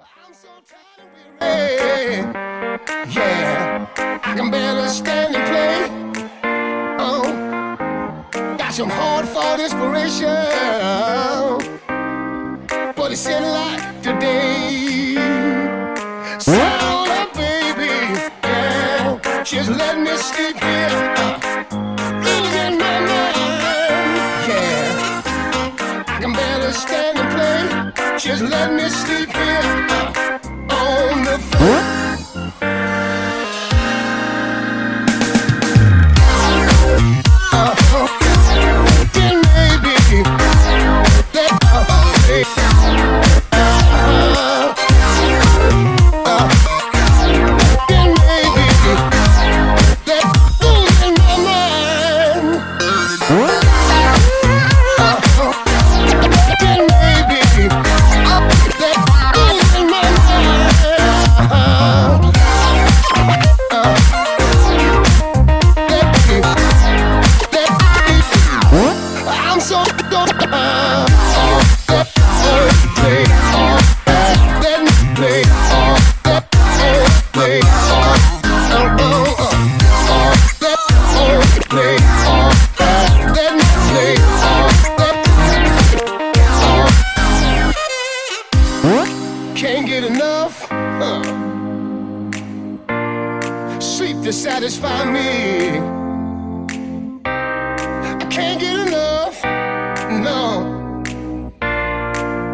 I'm so tired and weary. Yeah, I can barely stand and play. Oh, got some hard fought inspiration, but it's in like today. Sound up, baby. Yeah, just let me sleep here. My mind. Yeah, I can barely stand and play. Just let me sleep here can't get enough. Huh. sleep to satisfy me. I can't get enough no.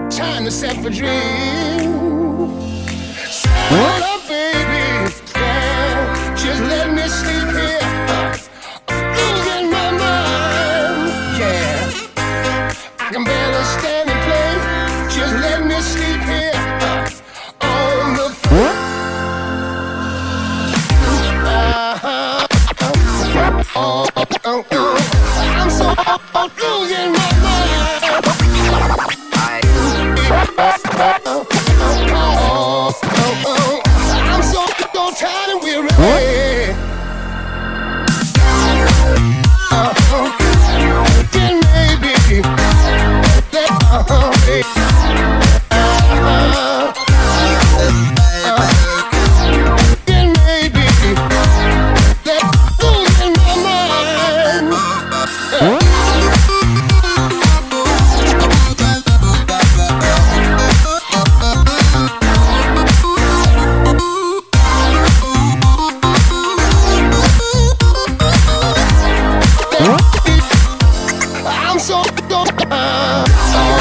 Time to set for dream Hold tired so so uh,